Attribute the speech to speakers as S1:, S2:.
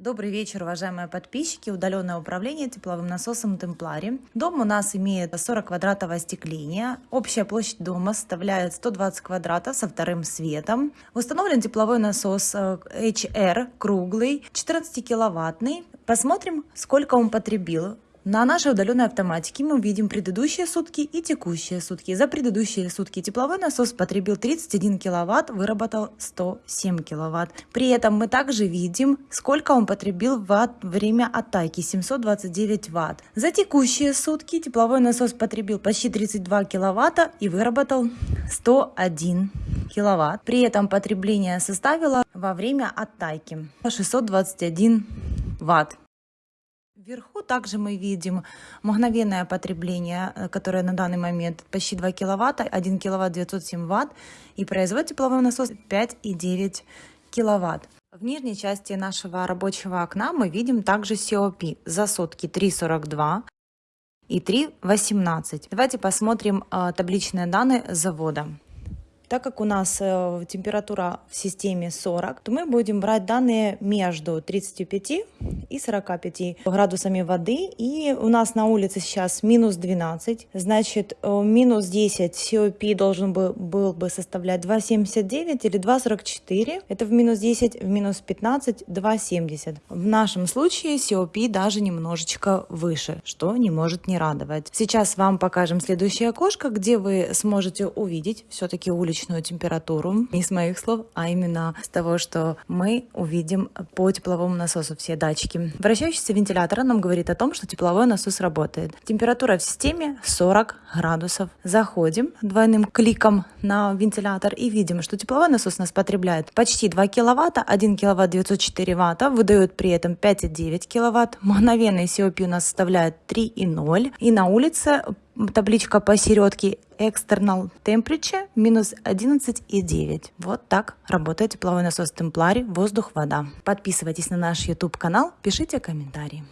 S1: Добрый вечер, уважаемые подписчики. Удаленное управление тепловым насосом Темплари. Дом у нас имеет 40 квадратов остекления. Общая площадь дома составляет 120 квадратов со вторым светом. Установлен тепловой насос HR э, круглый, 14 киловаттный. Посмотрим, сколько он потребил. На нашей удаленной автоматике мы видим предыдущие сутки и текущие сутки. За предыдущие сутки тепловой насос потребил 31 киловатт, выработал 107 киловатт. При этом мы также видим, сколько он потребил в время атаки 729 ватт. За текущие сутки тепловой насос потребил почти 32 киловатта и выработал 101 киловатт. При этом потребление составило во время атаки 621 ватт. Вверху также мы видим мгновенное потребление, э, которое на данный момент почти 2 киловатта, 1 киловатт 907 ватт, и производит тепловой насос 5,9 киловатт. В нижней части нашего рабочего окна мы видим также COP за сутки 3,42 и 3,18. Давайте посмотрим э, табличные данные завода. Так как у нас э, температура в системе 40, то мы будем брать данные между 35 и 45 градусами воды. И у нас на улице сейчас минус 12, значит э, минус 10 COP должен был, был бы составлять 2,79 или 2,44. Это в минус 10, в минус 15 2,70. В нашем случае COP даже немножечко выше, что не может не радовать. Сейчас вам покажем следующее окошко, где вы сможете увидеть все-таки уличную температуру, не с моих слов, а именно с того, что мы увидим по тепловому насосу все датчики. Вращающийся вентилятор нам говорит о том, что тепловой насос работает. Температура в системе 40 градусов. Заходим двойным кликом на вентилятор и видим, что тепловой насос нас потребляет почти 2 киловатта, 1 киловатт 904 ватта, выдает при этом 5,9 киловатт. Мгновенный COP у нас составляет 3,0. И на улице табличка посередке external temperature минус 11,9. Вот так работает тепловой насос Темплари воздух-вода. Подписывайтесь на наш YouTube канал, пишите комментарии.